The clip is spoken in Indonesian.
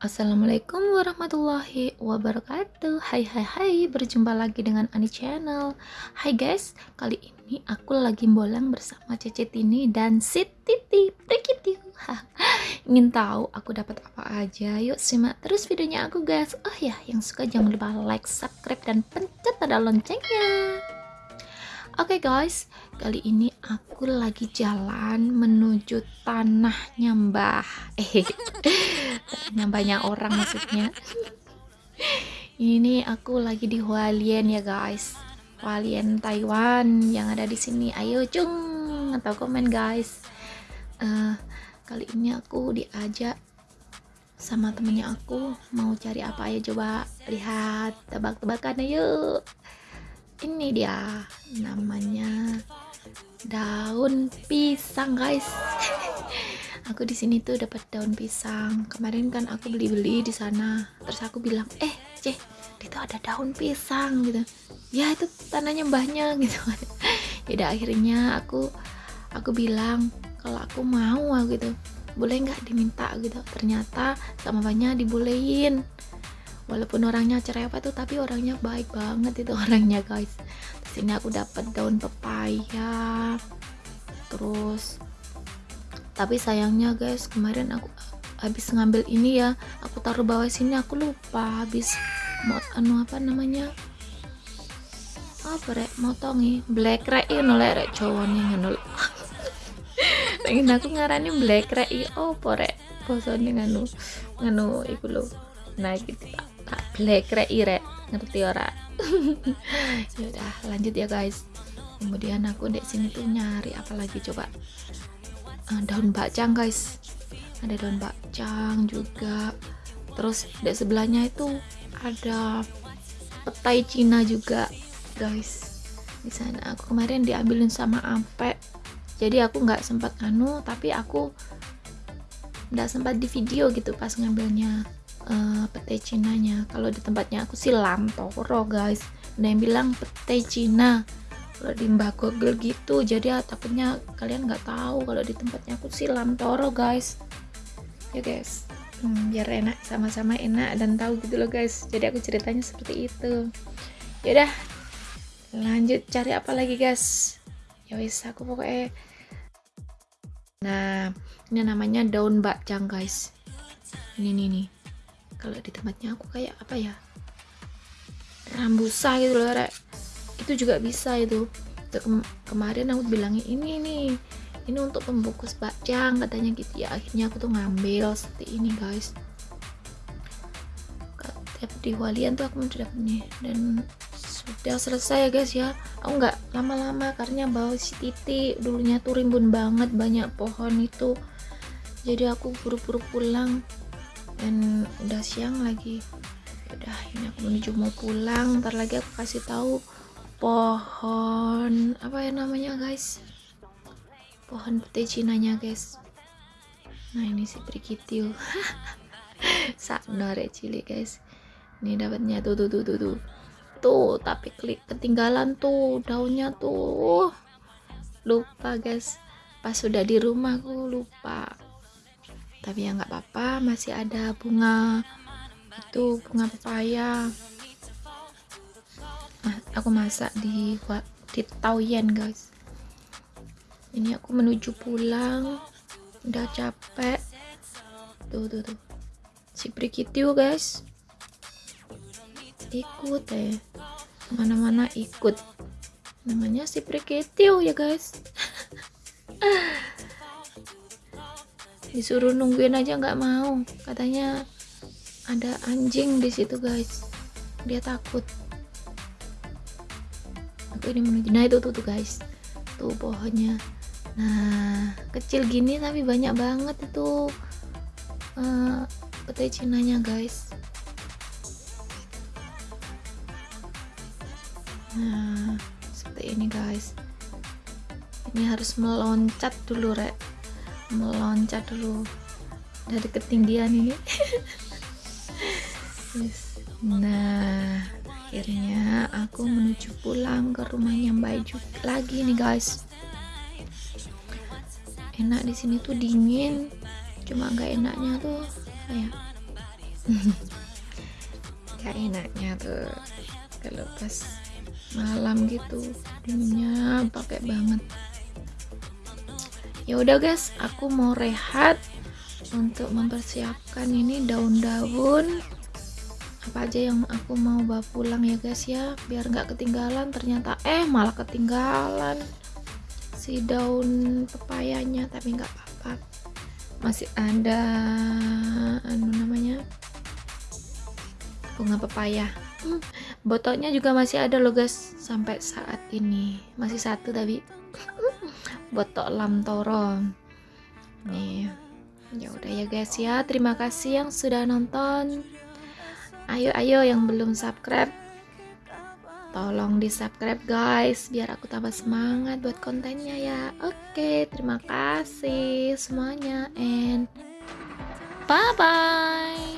Assalamualaikum warahmatullahi wabarakatuh. Hai hai hai Berjumpa lagi dengan Ani Channel. Hai guys Kali ini aku lagi bolang bersama Cece Tini Dan Siti Prikiti Ingin tahu aku dapat apa aja? Yuk simak terus videonya aku guys. Oh ya yang suka jangan lupa like, subscribe, dan pencet tanda loncengnya. Oke okay guys, kali ini aku lagi jalan menuju tanahnya Mbah. Eh, tanahnya banyak orang maksudnya. Ini aku lagi di Hualien ya guys. Hualien Taiwan yang ada di sini. Ayo cung atau komen guys. Uh, kali ini aku diajak sama temennya aku mau cari apa ya coba lihat tebak-tebakan yuk ini dia namanya daun pisang guys aku di sini tuh dapat daun pisang. Kemarin kan aku beli-beli di sana. Terus aku bilang eh ceh itu ada daun pisang gitu. Ya itu tanahnya mbahnya gitu. Ya akhirnya aku aku bilang kalau aku mau gitu. Boleh nggak diminta gitu. Ternyata sama banyak dibolehin. Walaupun orangnya cerewet tuh tapi orangnya baik banget itu orangnya guys. Di sini aku dapat daun pepaya terus tapi sayangnya guys kemarin aku habis ngambil ini ya aku taruh bawah sini aku lupa habis mau anu apa namanya? Apa rek? Motongi black rek ini rek cowoknya ngono pengen aku ngarani black rek oh rek? Bosone nganu nganu iku lo nah gitu black rek rek. Ngerti ora? Ya udah lanjut ya guys. Kemudian aku di sini tuh nyari apa lagi coba uh, daun bacang guys. Ada daun bacang juga. Terus di sebelahnya itu ada petai Cina juga guys. Di sana aku kemarin diambilin sama ampe. Jadi aku nggak sempat anu tapi aku nggak sempat di video gitu pas ngambilnya uh, petai Cinanya. Kalau di tempatnya aku sih Lamtoro guys. Ada yang bilang petai Cina kalau di Mbak Google gitu. Jadi ya, takutnya kalian nggak tahu kalau di tempatnya aku sih Lamtoro guys. Ya guys. Hmm, biar enak sama-sama enak dan tahu gitu loh guys. Jadi aku ceritanya seperti itu. Yaudah lanjut cari apa lagi guys? Ya wis aku pokoknya nah ini namanya daun bakcang guys. Ini nih nih kalau di tempatnya aku kayak apa ya? Rambusa gitu loh rek itu juga bisa itu. Kem kemarin aku bilangin ini nih ini untuk pembungkus bakcang katanya gitu. Ya akhirnya aku tuh ngambil seperti ini guys. Tiap di walian tuh aku punya dan sudah selesai ya guys ya. Aku nggak lama-lama karena bawa si titi dulunya tuh rimbun banget banyak pohon itu. Jadi aku buru-buru pulang. Dan udah siang lagi. Udah ini aku menuju mau pulang. Ntar lagi aku kasih tahu pohon apa ya namanya guys? Pohon putih cinanya guys. Nah ini si prikitiu saknore cilik guys. Ini dapatnya tuh tuh tuh tuh tuh. Tuh tapi klik ketinggalan tuh daunnya tuh. Lupa guys. Pas sudah di rumah aku lupa. Tapi ya nggak apa-apa masih ada bunga. Itu bunga pepaya aku masak di di Taoyen guys. Ini aku menuju pulang. Udah capek. Tuh tuh tuh. Si Prikitiu guys. Ikut eh mana-mana ikut. Namanya si Prikitiu ya guys. Disuruh nungguin aja nggak mau. Katanya ada anjing di situ guys. Dia takut aku ini menuju nah itu tuh tuh guys. Tuh pohonnya. Nah kecil gini tapi banyak banget itu uh, petai cinanya guys. Nah seperti ini guys. Ini harus meloncat dulu rek. Meloncat dulu dari ketinggian ini. Nah akhirnya aku menuju pulang ke rumahnya Mbak Juk lagi nih guys. Enak di sini tuh dingin cuma nggak enaknya tuh kayak gak enaknya tuh. Kalau pas malam gitu dinginnya pakai banget. Ya udah guys aku mau rehat untuk mempersiapkan ini daun-daun apa aja yang aku mau bawa pulang ya guys ya? Biar nggak ketinggalan ternyata. Eh malah ketinggalan si daun pepayanya tapi nggak apa-apa. Masih ada anu namanya? Bunga pepaya. Hmm, botolnya juga masih ada loh guys sampai saat ini. Masih satu tapi botol lam toro nih ya udah ya guys ya. Terima kasih yang sudah nonton ayo ayo yang belum subscribe tolong di subscribe guys biar aku tambah semangat buat kontennya ya. Oke terima kasih semuanya and bye bye